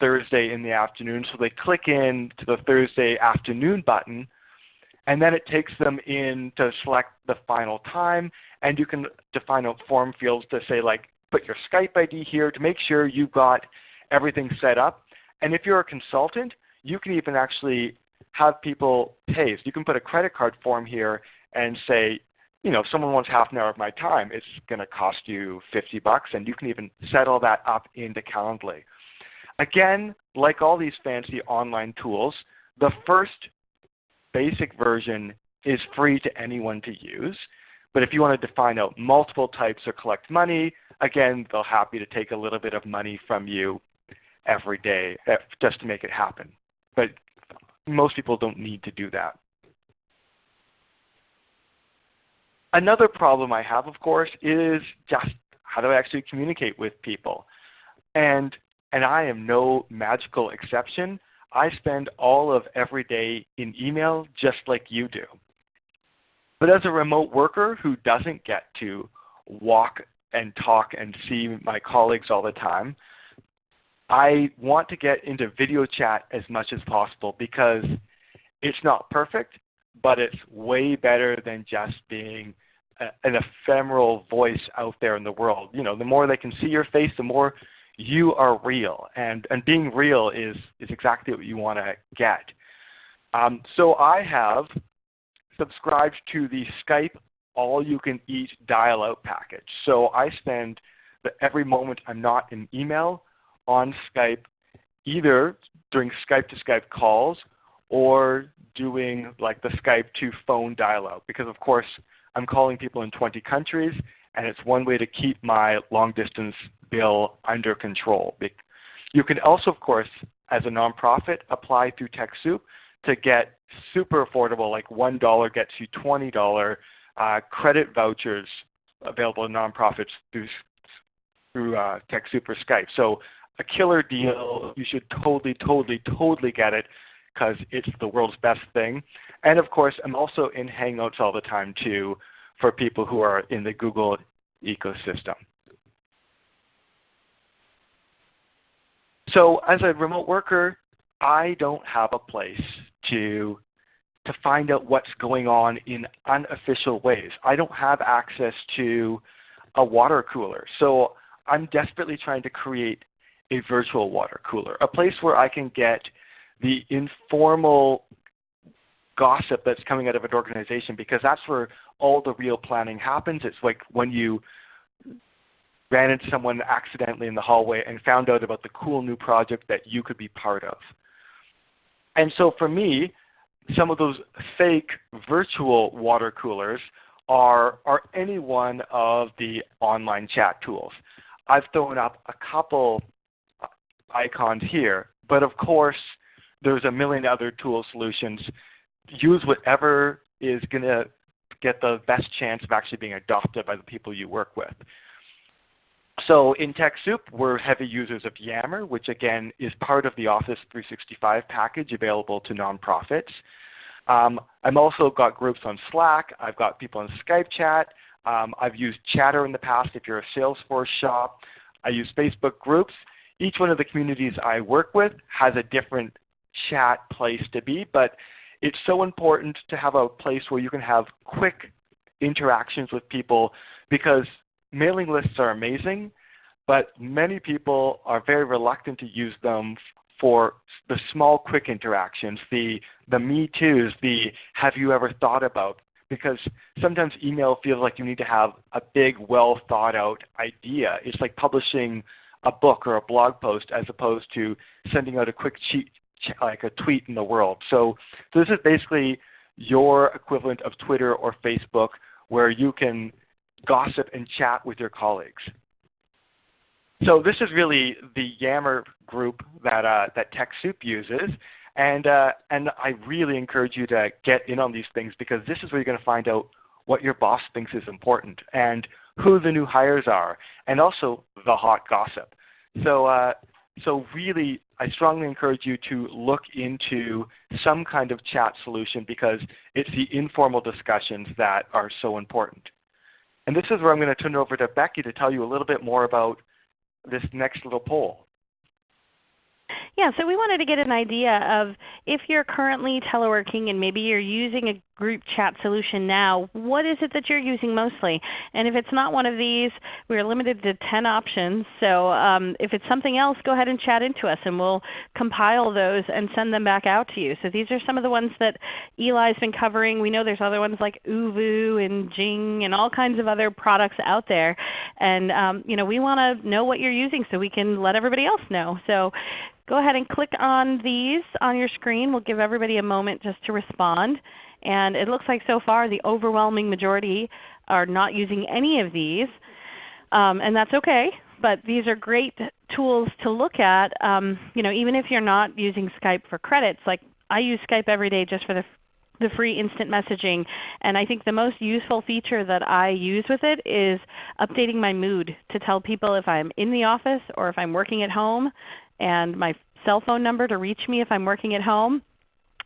Thursday in the afternoon. So they click in to the Thursday afternoon button and then it takes them in to select the final time and you can define out form fields to say like put your Skype ID here to make sure you've got everything set up. And if you're a consultant, you can even actually have people pay. So you can put a credit card form here and say, you know, if someone wants half an hour of my time, it's going to cost you 50 bucks, and you can even set all that up into Calendly. Again, like all these fancy online tools, the first basic version is free to anyone to use. But if you want to define out multiple types or collect money, again, they'll happy to take a little bit of money from you every day eh, just to make it happen. But most people don't need to do that. Another problem I have, of course, is just how do I actually communicate with people? And, and I am no magical exception. I spend all of every day in email just like you do. But as a remote worker who doesn't get to walk and talk and see my colleagues all the time, I want to get into video chat as much as possible because it's not perfect, but it's way better than just being a, an ephemeral voice out there in the world. You know, the more they can see your face, the more you are real. And, and being real is, is exactly what you want to get. Um, so I have subscribed to the Skype all-you-can-eat dial-out package. So I spend the, every moment I'm not in email on Skype, either during Skype-to-Skype calls or doing like the Skype to phone dial-out. Because of course I'm calling people in 20 countries and it's one way to keep my long distance bill under control. You can also, of course, as a nonprofit, apply through TechSoup to get super affordable, like $1 gets you $20 uh, credit vouchers available to nonprofits through, through uh, TechSoup or Skype. So a killer deal. You should totally, totally, totally get it because it's the world's best thing. And of course, I'm also in Hangouts all the time too for people who are in the Google ecosystem. So as a remote worker, I don't have a place to, to find out what's going on in unofficial ways. I don't have access to a water cooler. So I'm desperately trying to create a virtual water cooler, a place where I can get the informal gossip that's coming out of an organization because that's where all the real planning happens. It's like when you ran into someone accidentally in the hallway and found out about the cool new project that you could be part of. And so for me, some of those fake virtual water coolers are, are any one of the online chat tools. I've thrown up a couple icons here, but of course there's a million other tool solutions. Use whatever is going to get the best chance of actually being adopted by the people you work with. So in TechSoup, we're heavy users of Yammer, which again is part of the Office 365 package available to nonprofits. Um, I've also got groups on Slack. I've got people on Skype chat. Um, I've used Chatter in the past if you're a Salesforce shop. I use Facebook groups. Each one of the communities I work with has a different chat place to be, but it's so important to have a place where you can have quick interactions with people because mailing lists are amazing, but many people are very reluctant to use them for the small quick interactions, the, the me toos, the have you ever thought about, because sometimes email feels like you need to have a big, well thought out idea. It's like publishing a book or a blog post as opposed to sending out a quick cheat, like a tweet in the world. So, so this is basically your equivalent of Twitter or Facebook where you can gossip and chat with your colleagues. So this is really the Yammer group that, uh, that TechSoup uses. And, uh, and I really encourage you to get in on these things because this is where you're going to find out what your boss thinks is important and who the new hires are and also the hot gossip. So, uh, so really I strongly encourage you to look into some kind of chat solution because it's the informal discussions that are so important. And this is where I'm going to turn it over to Becky to tell you a little bit more about this next little poll. Yeah, so we wanted to get an idea of if you're currently teleworking and maybe you're using a group chat solution now, what is it that you're using mostly? And if it's not one of these, we're limited to 10 options. So um, if it's something else, go ahead and chat into us and we'll compile those and send them back out to you. So these are some of the ones that Eli's been covering. We know there's other ones like ooVoo and Jing and all kinds of other products out there. And um, you know, we want to know what you're using so we can let everybody else know. So go ahead and click on these on your screen. We'll give everybody a moment just to respond. And it looks like so far the overwhelming majority are not using any of these. Um, and that's okay. But these are great tools to look at. Um, you know, even if you're not using Skype for credits, like I use Skype every day just for the the free instant messaging. And I think the most useful feature that I use with it is updating my mood to tell people if I'm in the office or if I'm working at home and my cell phone number to reach me if I'm working at home.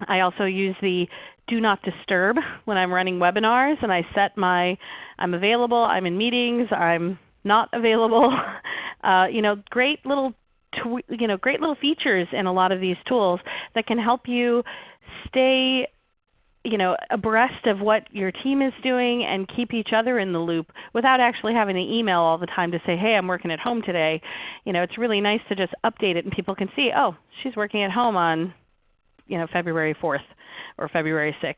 I also use the do not disturb when I'm running webinars and I set my I'm available, I'm in meetings, I'm not available. *laughs* Uh, you know, great little you know, great little features in a lot of these tools that can help you stay you know, abreast of what your team is doing and keep each other in the loop without actually having to email all the time to say, hey, I'm working at home today. You know, it's really nice to just update it and people can see, oh, she's working at home on you know, February 4th or February 6th.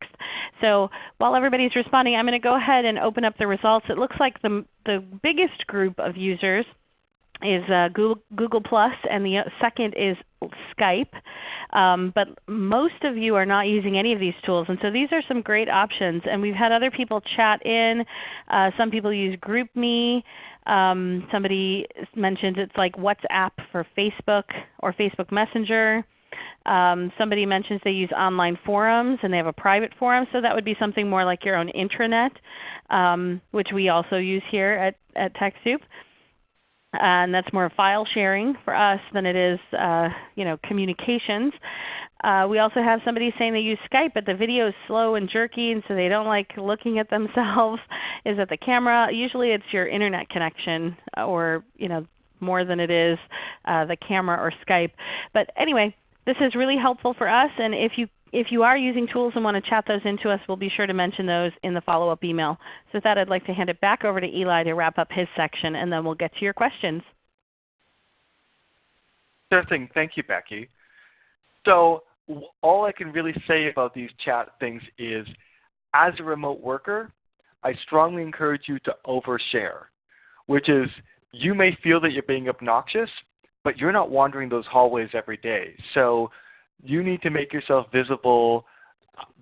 So while everybody's responding, I'm going to go ahead and open up the results. It looks like the, the biggest group of users is uh, Google, Google Plus, and the second is Skype. Um, but most of you are not using any of these tools, and so these are some great options. And we've had other people chat in. Uh, some people use GroupMe. Um, somebody mentioned it's like WhatsApp for Facebook or Facebook Messenger. Um, somebody mentions they use online forums and they have a private forum, so that would be something more like your own intranet, um, which we also use here at, at TechSoup. And that's more file sharing for us than it is uh, you know, communications. Uh, we also have somebody saying they use Skype, but the video is slow and jerky, and so they don't like looking at *laughs* themselves. is it the camera? Usually it's your Internet connection or you know, more than it is uh, the camera or Skype. But anyway, this is really helpful for us, and if you if you are using tools and want to chat those into us, we'll be sure to mention those in the follow-up email. So with that, I'd like to hand it back over to Eli to wrap up his section, and then we'll get to your questions. Sure thing. Thank you, Becky. So all I can really say about these chat things is, as a remote worker, I strongly encourage you to overshare, which is you may feel that you're being obnoxious, but you're not wandering those hallways every day. So you need to make yourself visible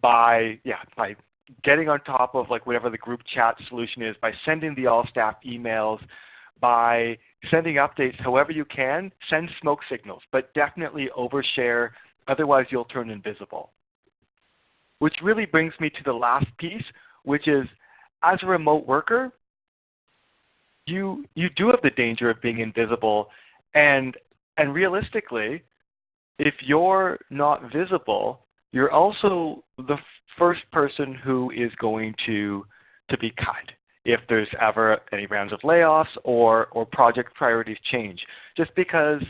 by yeah by getting on top of like whatever the group chat solution is, by sending the all staff emails, by sending updates however you can, send smoke signals, but definitely overshare, otherwise you'll turn invisible. Which really brings me to the last piece, which is as a remote worker, you, you do have the danger of being invisible. And, and realistically, if you're not visible, you're also the first person who is going to, to be cut if there's ever any rounds of layoffs or, or project priorities change. Just because,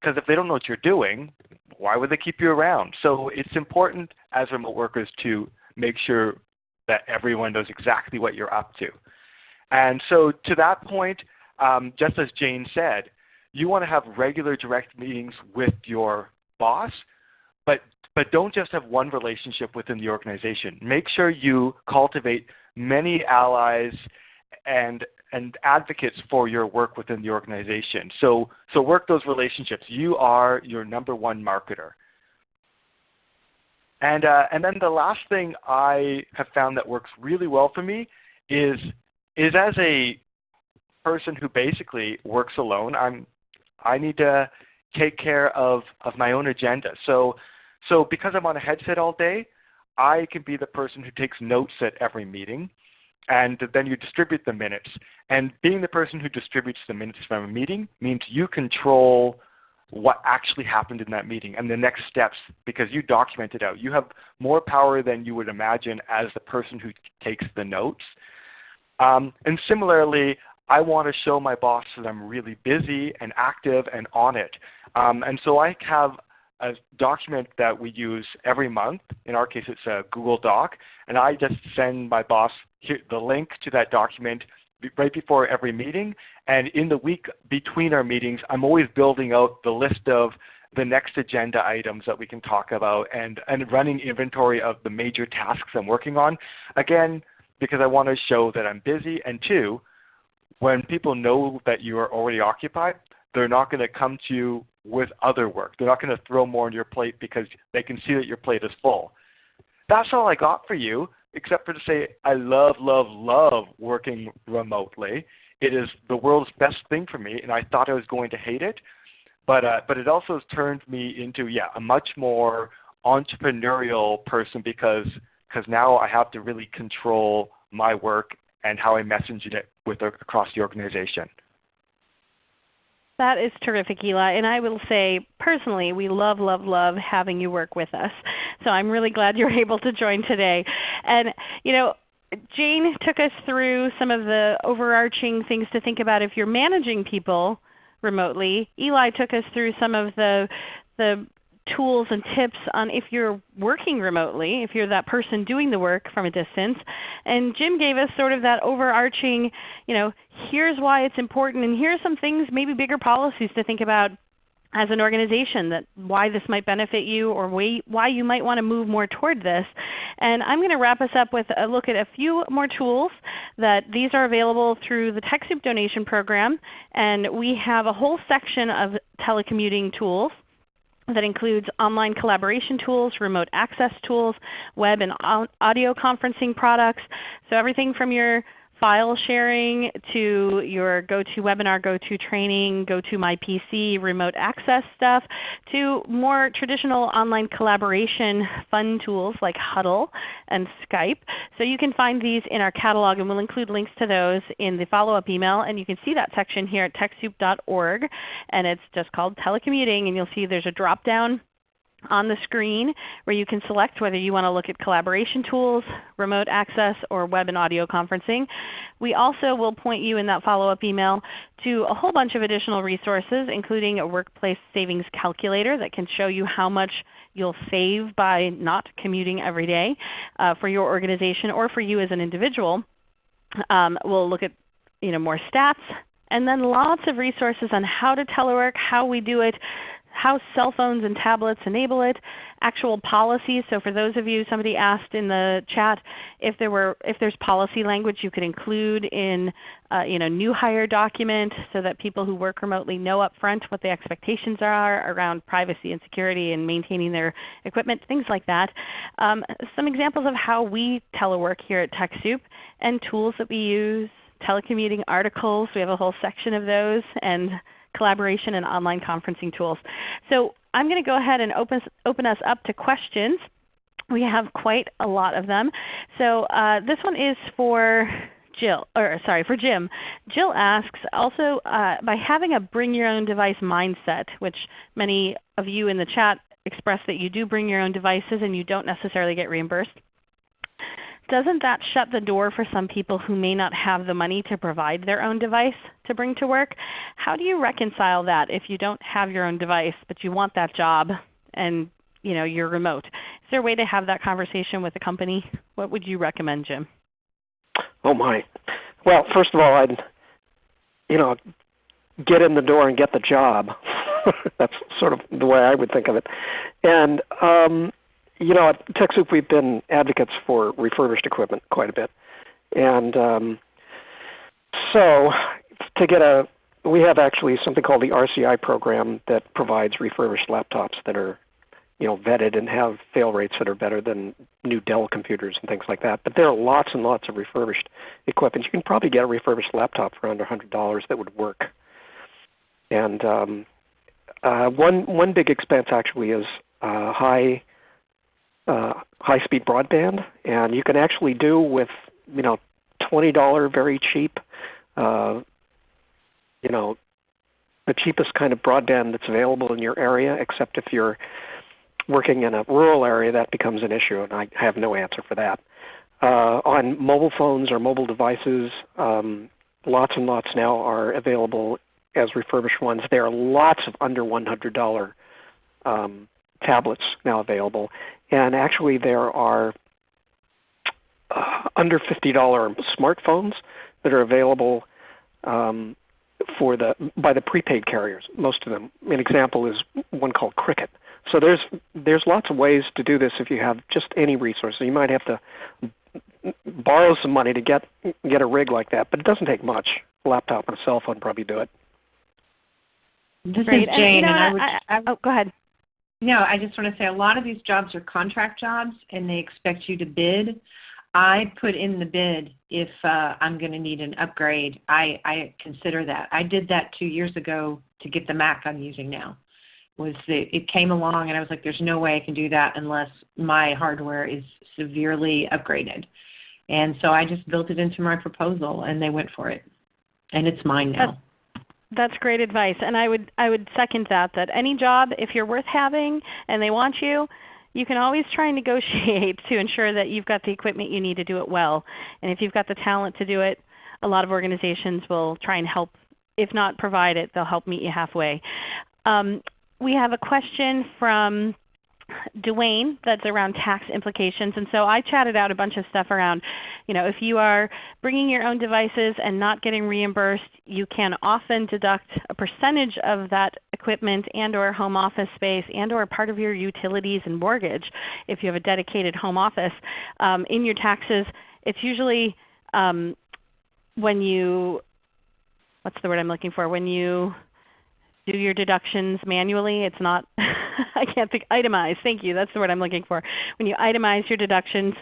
because if they don't know what you're doing, why would they keep you around? So it's important as remote workers to make sure that everyone knows exactly what you're up to. And so to that point, um, just as Jayne said, you want to have regular direct meetings with your boss, but, but don't just have one relationship within the organization. Make sure you cultivate many allies and, and advocates for your work within the organization. So, so work those relationships. You are your number one marketer. And, uh, and then the last thing I have found that works really well for me is, is as a person who basically works alone, I'm, I need to take care of, of my own agenda. So, so because I'm on a headset all day, I can be the person who takes notes at every meeting and then you distribute the minutes. And being the person who distributes the minutes from a meeting means you control what actually happened in that meeting and the next steps because you document it out. You have more power than you would imagine as the person who takes the notes. Um, and similarly, I want to show my boss that I'm really busy and active and on it. Um, and so I have a document that we use every month. In our case, it's a Google Doc. And I just send my boss the link to that document right before every meeting. And in the week between our meetings, I'm always building out the list of the next agenda items that we can talk about and, and running inventory of the major tasks I'm working on. Again, because I want to show that I'm busy. And two, when people know that you are already occupied, they're not going to come to you with other work. They're not going to throw more on your plate because they can see that your plate is full. That's all I got for you, except for to say I love, love, love working remotely. It is the world's best thing for me, and I thought I was going to hate it. But, uh, but it also has turned me into yeah, a much more entrepreneurial person because because now I have to really control my work and how I message it with across the organization. That is terrific, Eli. And I will say personally, we love, love, love having you work with us. So I'm really glad you're *laughs* able to join today. And you know, Jayne took us through some of the overarching things to think about if you're managing people remotely. Eli took us through some of the, the tools and tips on if you're working remotely, if you're that person doing the work from a distance. And Jim gave us sort of that overarching, you know, here's why it's important and here's some things, maybe bigger policies to think about as an organization that why this might benefit you or why you might want to move more toward this. And I'm going to wrap us up with a look at a few more tools that these are available through the TechSoup donation program. And we have a whole section of telecommuting tools that includes online collaboration tools, remote access tools, web and audio conferencing products. So everything from your file sharing to your GoToWebinar, GoToTraining, GoToMyPC remote access stuff to more traditional online collaboration fun tools like Huddle and Skype. So you can find these in our catalog and we'll include links to those in the follow-up email. And you can see that section here at TechSoup.org and it's just called telecommuting and you'll see there's a drop down on the screen where you can select whether you want to look at collaboration tools, remote access, or web and audio conferencing. We also will point you in that follow-up email to a whole bunch of additional resources including a workplace savings calculator that can show you how much you'll save by not commuting every day uh, for your organization or for you as an individual. Um, we'll look at you know, more stats, and then lots of resources on how to telework, how we do it, how cell phones and tablets enable it, actual policies. So for those of you, somebody asked in the chat if there were if there's policy language you could include in uh, you new hire document so that people who work remotely know up front what the expectations are around privacy and security and maintaining their equipment, things like that. Um, some examples of how we telework here at TechSoup and tools that we use, telecommuting articles. We have a whole section of those and collaboration and online conferencing tools. So I'm going to go ahead and open, open us up to questions. We have quite a lot of them. So uh, this one is for Jill, or sorry, for Jim. Jill asks, also uh, by having a bring your own device mindset, which many of you in the chat express that you do bring your own devices and you don't necessarily get reimbursed, doesn't that shut the door for some people who may not have the money to provide their own device to bring to work? How do you reconcile that if you don't have your own device but you want that job and you know, you're remote? Is there a way to have that conversation with a company? What would you recommend, Jim? Oh my. Well, first of all, I'd you know get in the door and get the job. *laughs* That's sort of the way I would think of it. And um, you know, at TechSoup we've been advocates for refurbished equipment quite a bit. And um, so to get a, we have actually something called the RCI program that provides refurbished laptops that are you know, vetted and have fail rates that are better than new Dell computers and things like that. But there are lots and lots of refurbished equipment. You can probably get a refurbished laptop for under $100 that would work. And um, uh, one one big expense actually is uh, high uh, high speed broadband, and you can actually do with you know twenty dollar very cheap, uh, you know, the cheapest kind of broadband that's available in your area, except if you're working in a rural area, that becomes an issue, and I have no answer for that. Uh, on mobile phones or mobile devices, um, lots and lots now are available as refurbished ones. There are lots of under $100 um, tablets now available, and actually there are uh, under $50 smartphones that are available um, for the by the prepaid carriers. Most of them. An example is one called Cricket. So there's there's lots of ways to do this if you have just any resources. You might have to borrow some money to get get a rig like that, but it doesn't take much. A laptop and a cell phone probably do it. This Great. is Jayne, and, you know, and I would. I, I, oh, go ahead. No, I just want to say a lot of these jobs are contract jobs, and they expect you to bid. I put in the bid if uh, I'm going to need an upgrade. I, I consider that. I did that two years ago to get the Mac I'm using now was that it came along and I was like, there's no way I can do that unless my hardware is severely upgraded. And so I just built it into my proposal and they went for it. And it's mine now. That's great advice. And I would I would second that that any job if you're worth having and they want you, you can always try and negotiate *laughs* to ensure that you've got the equipment you need to do it well. And if you've got the talent to do it, a lot of organizations will try and help if not provide it, they'll help meet you halfway. Um, we have a question from Dwayne that's around tax implications. And so I chatted out a bunch of stuff around, you know, if you are bringing your own devices and not getting reimbursed, you can often deduct a percentage of that equipment and or home office space and or part of your utilities and mortgage if you have a dedicated home office um, in your taxes. It's usually um, when you, what's the word I'm looking for, when you do your deductions manually. It's not, *laughs* I can't think, itemize. Thank you. That's the word I'm looking for. When you itemize your deductions.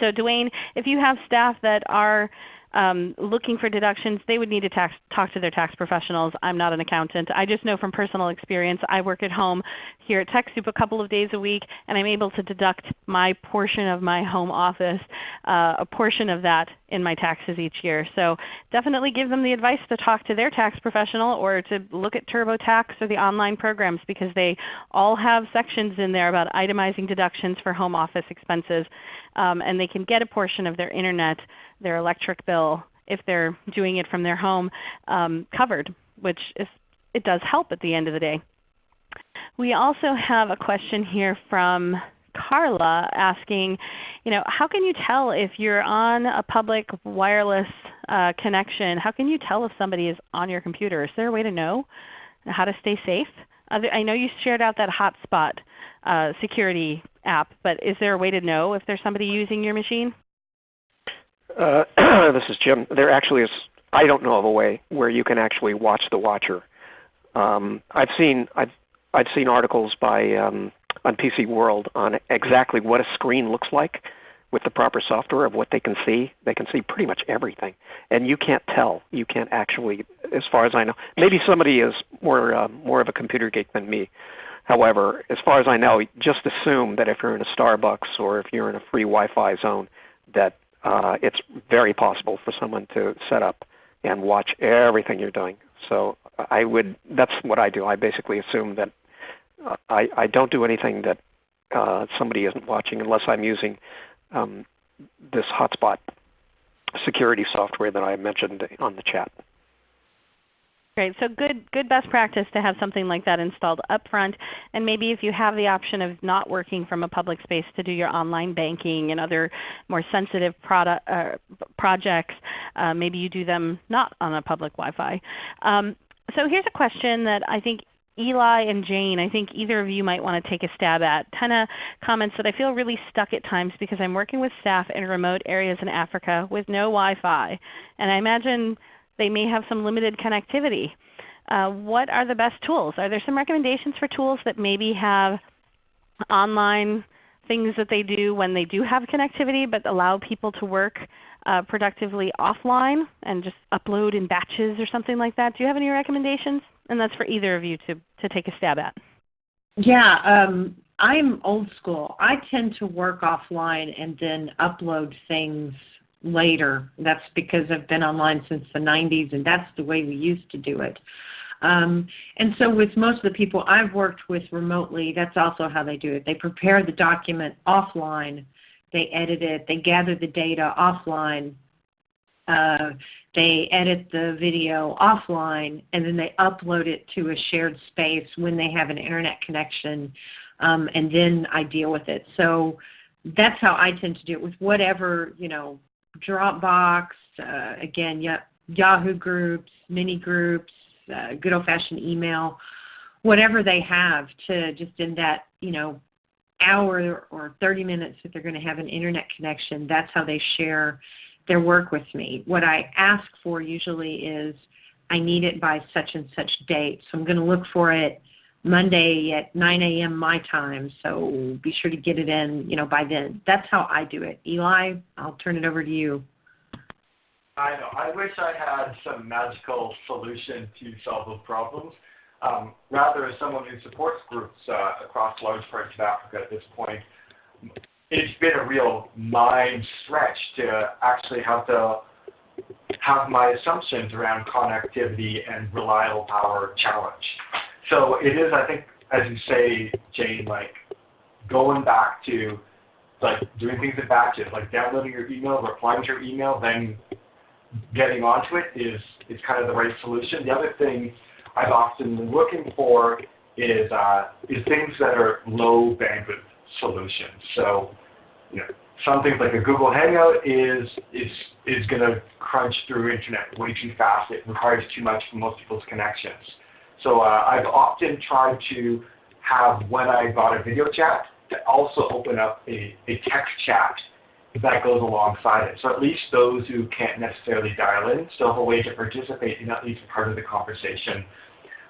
So Dwayne, if you have staff that are um, looking for deductions, they would need to tax, talk to their tax professionals. I'm not an accountant. I just know from personal experience, I work at home here at TechSoup a couple of days a week, and I'm able to deduct my portion of my home office, uh, a portion of that in my taxes each year. So definitely give them the advice to talk to their tax professional or to look at TurboTax or the online programs because they all have sections in there about itemizing deductions for home office expenses. Um, and they can get a portion of their Internet their electric bill if they're doing it from their home um, covered, which is, it does help at the end of the day. We also have a question here from Carla asking, you know, how can you tell if you're on a public wireless uh, connection? How can you tell if somebody is on your computer? Is there a way to know how to stay safe? I know you shared out that hotspot uh, security app, but is there a way to know if there's somebody using your machine? Uh, *clears throat* this is Jim. There actually is. I don't know of a way where you can actually watch the watcher. Um, I've seen I've I've seen articles by um, on PC World on exactly what a screen looks like with the proper software of what they can see. They can see pretty much everything, and you can't tell. You can't actually, as far as I know. Maybe somebody is more uh, more of a computer geek than me, However, as far as I know, just assume that if you're in a Starbucks or if you're in a free Wi-Fi zone, that uh, it's very possible for someone to set up and watch everything you're doing. So I would, that's what I do. I basically assume that uh, I, I don't do anything that uh, somebody isn't watching unless I'm using um, this hotspot security software that I mentioned on the chat. Great. So good, good best practice to have something like that installed up front. And maybe if you have the option of not working from a public space to do your online banking and other more sensitive product, uh, projects, uh, maybe you do them not on a public Wi-Fi. Um, so here's a question that I think Eli and Jayne, I think either of you might want to take a stab at. Tenna comments that I feel really stuck at times because I'm working with staff in remote areas in Africa with no Wi-Fi. And I imagine they may have some limited connectivity. Uh, what are the best tools? Are there some recommendations for tools that maybe have online things that they do when they do have connectivity but allow people to work uh, productively offline and just upload in batches or something like that? Do you have any recommendations? And that's for either of you to, to take a stab at. Yeah, um, I'm old school. I tend to work offline and then upload things later. That's because I've been online since the 90s and that's the way we used to do it. Um, and so with most of the people I've worked with remotely, that's also how they do it. They prepare the document offline, they edit it, they gather the data offline, uh, they edit the video offline, and then they upload it to a shared space when they have an internet connection, um, and then I deal with it. So that's how I tend to do it with whatever you know Dropbox, uh, again, Yahoo groups, mini groups, uh, good old-fashioned email, whatever they have to just in that you know hour or 30 minutes that they're going to have an internet connection, that's how they share their work with me. What I ask for usually is I need it by such and such date. So I'm going to look for it Monday at 9 a.m. my time, so be sure to get it in, you know, by then. That's how I do it. Eli, I'll turn it over to you. I know. I wish I had some magical solution to solve those problems. Um, rather, as someone who supports groups uh, across large parts of Africa at this point, it's been a real mind stretch to actually have to have my assumptions around connectivity and reliable power challenged. So it is, I think, as you say, Jayne, like going back to like doing things in batches, like downloading your email, replying to your email, then getting onto it is is kind of the right solution. The other thing I've often been looking for is uh, is things that are low bandwidth solutions. So, you know, some things like a Google Hangout is is is going to crunch through internet way too fast. It requires too much for most people's connections. So uh, I've often tried to have when I got a video chat to also open up a, a text chat that goes alongside it. So at least those who can't necessarily dial in still have a way to participate in at least part of the conversation.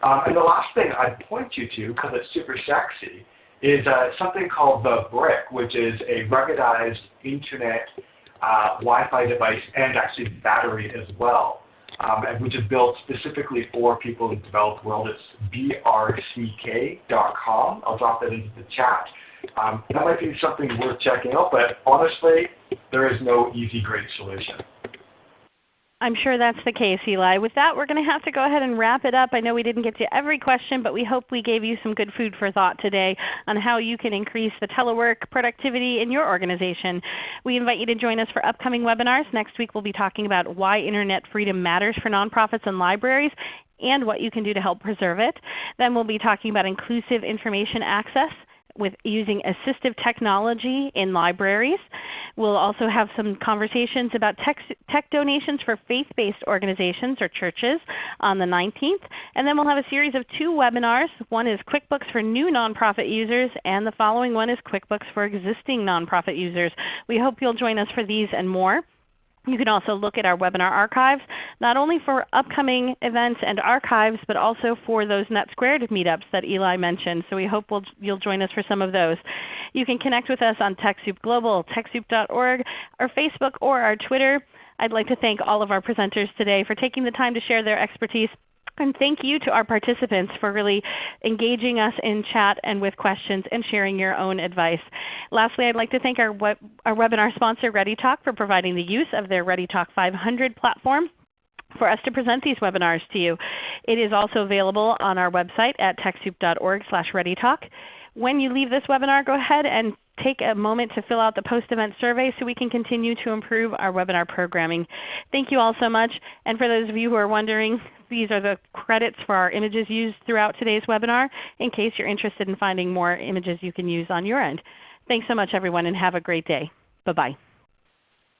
Um, and the last thing I'd point you to, because it's super sexy, is uh, something called the BRCK, which is a ruggedized internet uh, Wi-Fi device and actually battery as well um, which is built specifically for people in the developed world. It's brck.com. I'll drop that into the chat. Um, that might be something worth checking out, but honestly, there is no easy, great solution. I'm sure that's the case, Eli. With that, we're going to have to go ahead and wrap it up. I know we didn't get to every question, but we hope we gave you some good food for thought today on how you can increase the telework productivity in your organization. We invite you to join us for upcoming webinars. Next week we'll be talking about why Internet freedom matters for nonprofits and libraries and what you can do to help preserve it. Then we'll be talking about inclusive information access with using assistive technology in libraries. We'll also have some conversations about tech, tech donations for faith-based organizations or churches on the 19th. And then we'll have a series of two webinars. One is QuickBooks for new nonprofit users, and the following one is QuickBooks for existing nonprofit users. We hope you'll join us for these and more. You can also look at our webinar archives, not only for upcoming events and archives, but also for those NetSquared meetups that Eli mentioned. So we hope we'll, you'll join us for some of those. You can connect with us on TechSoup Global, TechSoup.org, our Facebook, or our Twitter. I'd like to thank all of our presenters today for taking the time to share their expertise And thank you to our participants for really engaging us in chat and with questions and sharing your own advice. Lastly, I'd like to thank our, web, our webinar sponsor ReadyTalk for providing the use of their ReadyTalk 500 platform for us to present these webinars to you. It is also available on our website at TechSoup.org readytalk. When you leave this webinar, go ahead and take a moment to fill out the post-event survey so we can continue to improve our webinar programming. Thank you all so much. And for those of you who are wondering, these are the credits for our images used throughout today's webinar in case you're interested in finding more images you can use on your end. Thanks so much everyone and have a great day. Bye-bye.